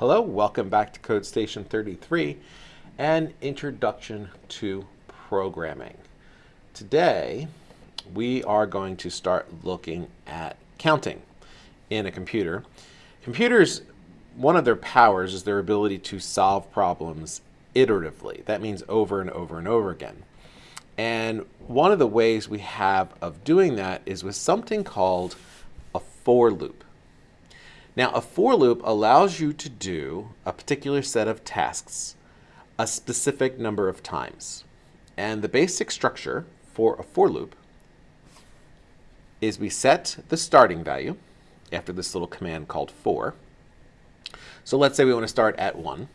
Hello, welcome back to Code Station 33 and Introduction to Programming. Today, we are going to start looking at counting in a computer. Computers, one of their powers is their ability to solve problems iteratively. That means over and over and over again. And one of the ways we have of doing that is with something called a for loop. Now, a for loop allows you to do a particular set of tasks a specific number of times. And the basic structure for a for loop is we set the starting value after this little command called for. So let's say we want to start at 1,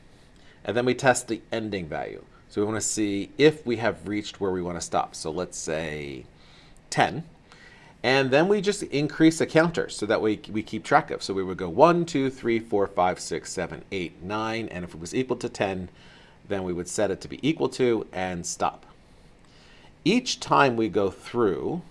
and then we test the ending value. So we want to see if we have reached where we want to stop. So let's say 10. And then we just increase a counter so that way we keep track of. So we would go 1, 2, 3, 4, 5, 6, 7, 8, 9. And if it was equal to 10, then we would set it to be equal to and stop. Each time we go through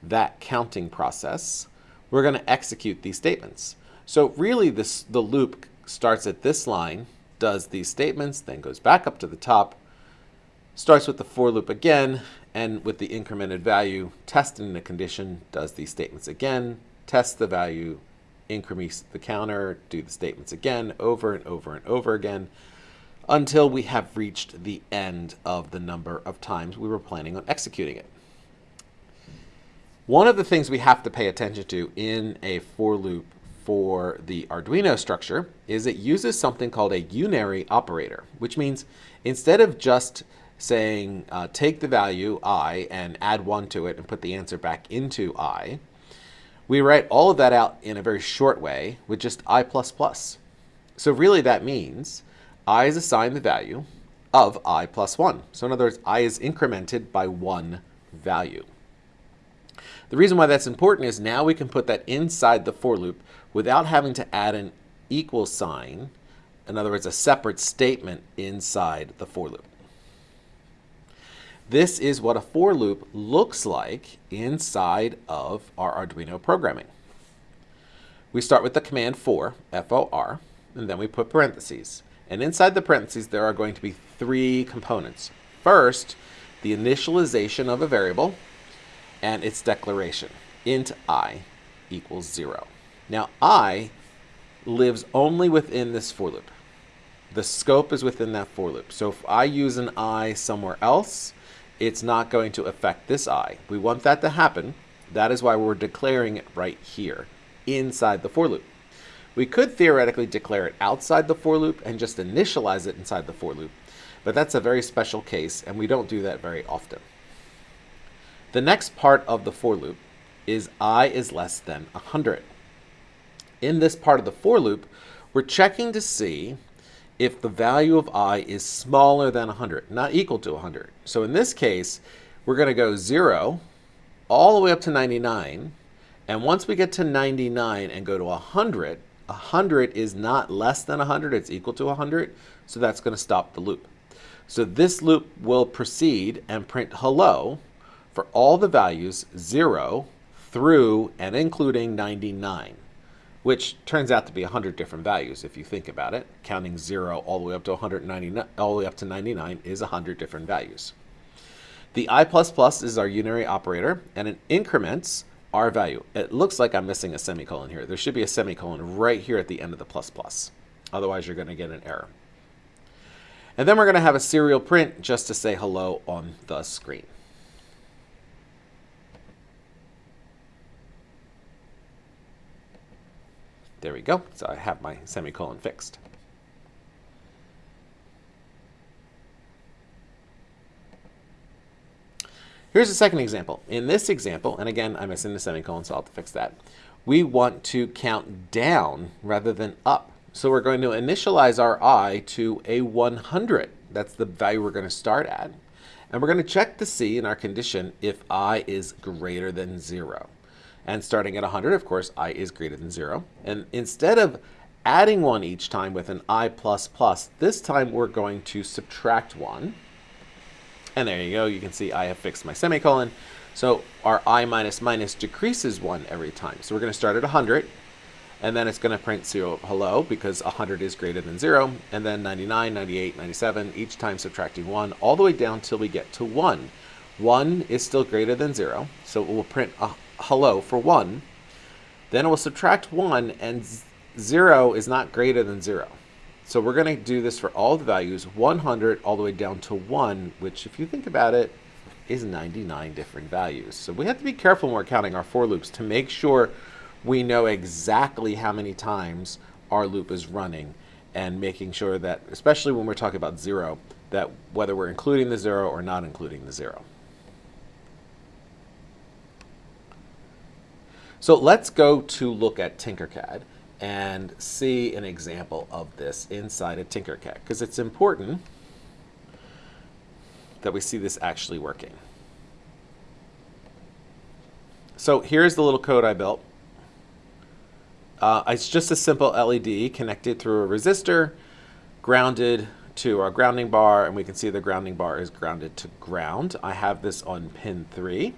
that counting process, we're going to execute these statements. So really this the loop starts at this line, does these statements, then goes back up to the top, starts with the for loop again, and with the incremented value, testing the condition, does these statements again, tests the value, increase the counter, do the statements again, over and over and over again, until we have reached the end of the number of times we were planning on executing it. One of the things we have to pay attention to in a for loop for the Arduino structure is it uses something called a unary operator, which means instead of just saying uh, take the value i and add 1 to it and put the answer back into i, we write all of that out in a very short way with just i++. Plus So really that means i is assigned the value of i plus 1. So in other words, i is incremented by one value. The reason why that's important is now we can put that inside the for loop without having to add an equal sign, in other words, a separate statement inside the for loop. This is what a for loop looks like inside of our Arduino programming. We start with the command for, F-O-R, and then we put parentheses. And inside the parentheses, there are going to be three components. First, the initialization of a variable, and its declaration, int i equals 0. Now i lives only within this for loop. The scope is within that for loop. So if I use an i somewhere else, it's not going to affect this i. We want that to happen. That is why we're declaring it right here inside the for loop. We could theoretically declare it outside the for loop and just initialize it inside the for loop, but that's a very special case and we don't do that very often. The next part of the for loop is i is less than 100. In this part of the for loop, we're checking to see if the value of i is smaller than 100, not equal to 100. So in this case, we're going to go 0 all the way up to 99. And once we get to 99 and go to 100, 100 is not less than 100, it's equal to 100. So that's going to stop the loop. So this loop will proceed and print hello for all the values 0 through and including 99, which turns out to be 100 different values if you think about it. Counting 0 all the way up to 199, all the way up to 99 is 100 different values. The i++ plus is our unary operator, and it increments our value. It looks like I'm missing a semicolon here. There should be a semicolon right here at the end of the plus plus. Otherwise, you're going to get an error. And then we're going to have a serial print just to say hello on the screen. There we go. So I have my semicolon fixed. Here's a second example. In this example, and again, I'm missing the semicolon, so I'll have to fix that. We want to count down rather than up. So we're going to initialize our i to a 100. That's the value we're going to start at. And we're going to check to see in our condition if i is greater than 0. And starting at 100, of course, i is greater than 0. And instead of adding 1 each time with an i++, plus this time we're going to subtract 1. And there you go. You can see I have fixed my semicolon. So our i minus minus decreases 1 every time. So we're going to start at 100. and then it's going to print serial hello because 100 is greater than 0, and then 99, 98, 97, each time subtracting 1, all the way down till we get to 1. 1 is still greater than 0, so it will print a hello for 1. Then it will subtract 1, and 0 is not greater than 0. So we're going to do this for all the values, 100 all the way down to 1, which if you think about it, is 99 different values. So we have to be careful when we're counting our for loops to make sure we know exactly how many times our loop is running and making sure that, especially when we're talking about zero, that whether we're including the zero or not including the zero. So let's go to look at Tinkercad and see an example of this inside of Tinkercad because it's important that we see this actually working. So here's the little code I built. Uh, it's just a simple LED connected through a resistor, grounded to our grounding bar, and we can see the grounding bar is grounded to ground. I have this on pin 3.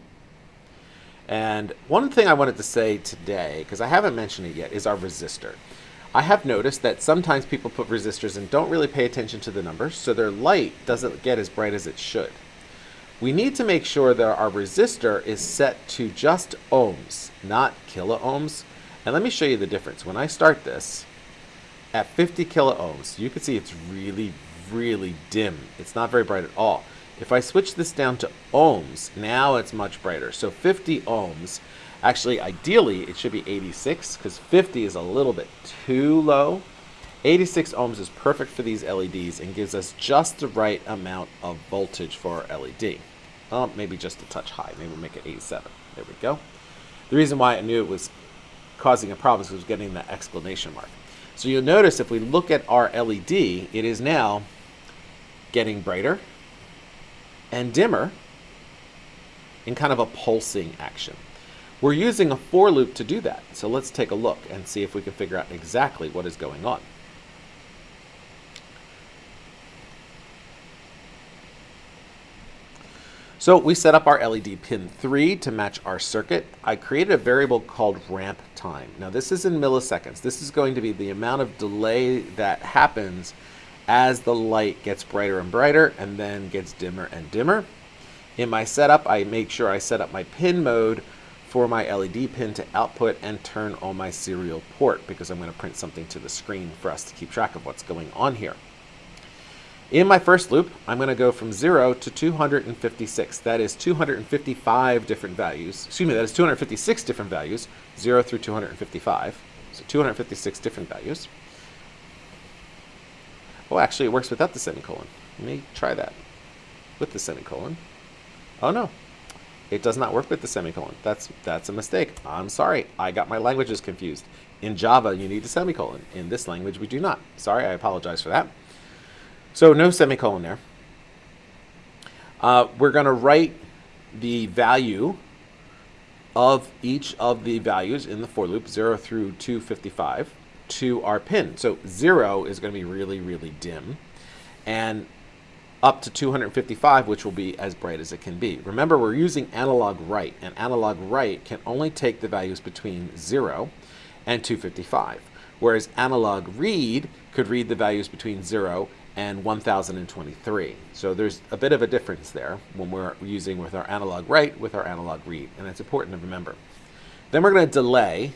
And one thing I wanted to say today, because I haven't mentioned it yet, is our resistor. I have noticed that sometimes people put resistors and don't really pay attention to the numbers, so their light doesn't get as bright as it should. We need to make sure that our resistor is set to just ohms, not kilo ohms, and let me show you the difference. When I start this at 50 kilo ohms, you can see it's really, really dim. It's not very bright at all. If I switch this down to ohms, now it's much brighter. So 50 ohms, actually ideally it should be 86 because 50 is a little bit too low. 86 ohms is perfect for these LEDs and gives us just the right amount of voltage for our LED. Well, maybe just a touch high. Maybe we'll make it 87. There we go. The reason why I knew it was causing a problem was getting that exclamation mark. So you'll notice if we look at our LED, it is now getting brighter and dimmer in kind of a pulsing action. We're using a for loop to do that. So let's take a look and see if we can figure out exactly what is going on. So we set up our LED pin 3 to match our circuit. I created a variable called ramp time. Now this is in milliseconds. This is going to be the amount of delay that happens as the light gets brighter and brighter and then gets dimmer and dimmer. In my setup, I make sure I set up my pin mode for my LED pin to output and turn on my serial port because I'm going to print something to the screen for us to keep track of what's going on here. In my first loop, I'm going to go from 0 to 256. That is 255 different values. Excuse me, that is 256 different values, 0 through 255. So 256 different values. Oh, actually, it works without the semicolon. Let me try that with the semicolon. Oh, no. It does not work with the semicolon. That's, that's a mistake. I'm sorry. I got my languages confused. In Java, you need a semicolon. In this language, we do not. Sorry, I apologize for that. So no semicolon there. Uh, we're going to write the value of each of the values in the for loop, 0 through 255, to our pin. So 0 is going to be really, really dim, and up to 255, which will be as bright as it can be. Remember, we're using analog write, and analog write can only take the values between 0 and 255, whereas analog read could read the values between 0 and 1023. So there's a bit of a difference there when we're using with our analog write with our analog read, and it's important to remember. Then we're going to delay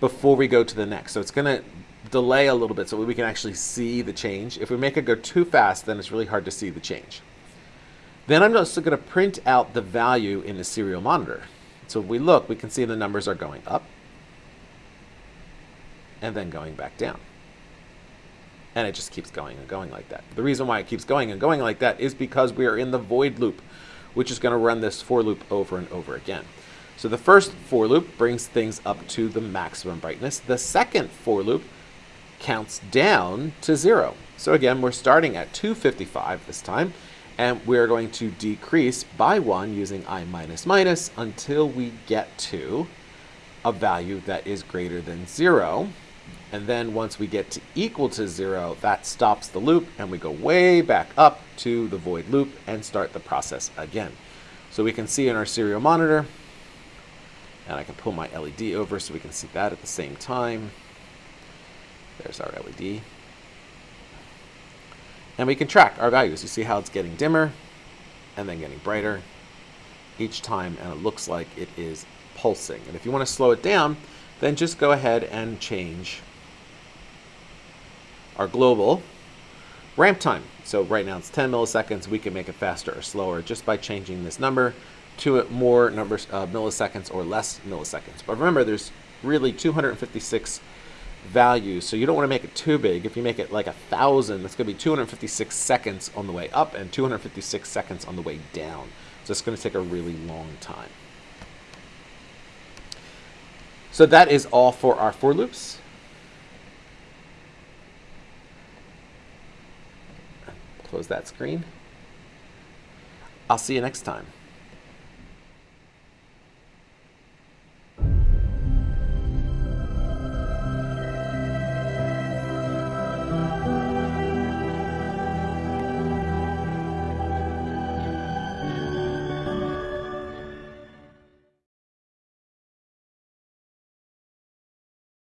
before we go to the next. So it's going to delay a little bit so we can actually see the change. If we make it go too fast, then it's really hard to see the change. Then I'm just going to print out the value in the serial monitor. So if we look, we can see the numbers are going up and then going back down and it just keeps going and going like that. The reason why it keeps going and going like that is because we are in the void loop, which is going to run this for loop over and over again. So the first for loop brings things up to the maximum brightness. The second for loop counts down to zero. So again, we're starting at 255 this time, and we're going to decrease by one using i minus minus until we get to a value that is greater than zero. And then once we get to equal to zero, that stops the loop and we go way back up to the void loop and start the process again. So we can see in our serial monitor, And I can pull my LED over so we can see that at the same time. There's our LED. And we can track our values. You see how it's getting dimmer and then getting brighter each time, and it looks like it is pulsing. And if you want to slow it down, then just go ahead and change our global ramp time. So right now it's 10 milliseconds. We can make it faster or slower just by changing this number to it more numbers of milliseconds or less milliseconds. But remember, there's really 256 values, so you don't want to make it too big. If you make it like a thousand, that's going to be 256 seconds on the way up and 256 seconds on the way down. So it's going to take a really long time. So that is all for our for loops. Close that screen. I'll see you next time.